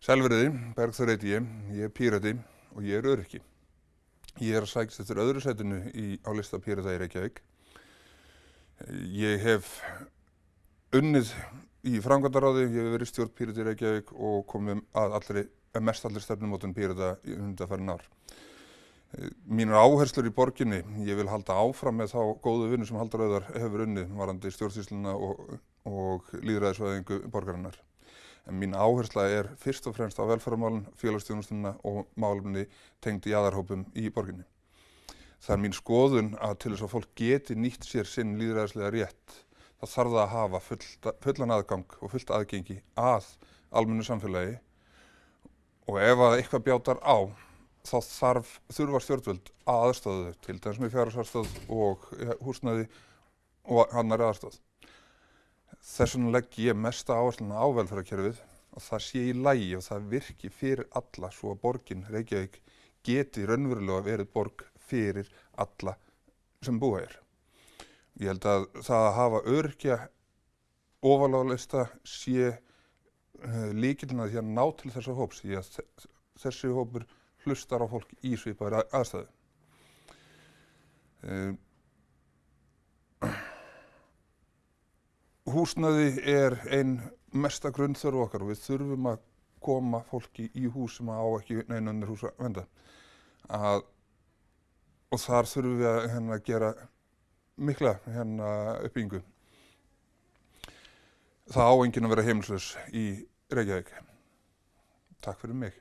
Selveriði, Bergþór heiti ég, ég er pírati og ég er öryrki. Ég er að sækist eftir öðru setinu í, á lista pírata í Reykjavík. Ég hef unnið í framkvæmdaráði, ég hef verið stjórn pírati í Reykjavík og komið að allri, mest allir stefnumótun pírata í undanfærin ár. Mínur áherslur í borginni, ég vil halda áfram með þá góðu vinnu sem Haldur Auðar hefur unnið varandi stjórnsýsluna og, og líðræðisvæðingu borgarinnar. En mín áhersla er fyrst og fremst á velferðarmálun, félagsstjónustuna og málumni tengd í aðarhópum í borginni. Það er mín skoðun að til þess að fólk geti nýtt sér sinn líðræðislega rétt, þá þarf það að hafa full, fullan aðgang og fullt aðgengi að almennu samfélagi og ef að eitthvað bjátar á, þá þarf þurfa stjórnvöld að aðstöðu til dæmis með fjárhagsarstöð og húsnæði og annar aðstöð. Þess vegna legg ég mesta áhersluna á velferðarkerfið og það sé í lægi og það virki fyrir alla svo að borgin Reykjavík geti raunverulega verið borg fyrir alla sem búa hér. Ég held að það að hafa örkja ofaláðlista sé uh, líkilina því að ná til þessa hóps því að þessi hópur hlustar á fólk í svipaður aðstæðu. Húsnæði er einn mesta grunnþörf okkar og við þurfum að koma fólki í hús sem á ekki neinunir hús að venda. Að, og þar þurfum við að hérna, gera mikla hérna, uppbyggingu. Það á enginn að vera heimilslös í Reykjavík. Takk fyrir mig.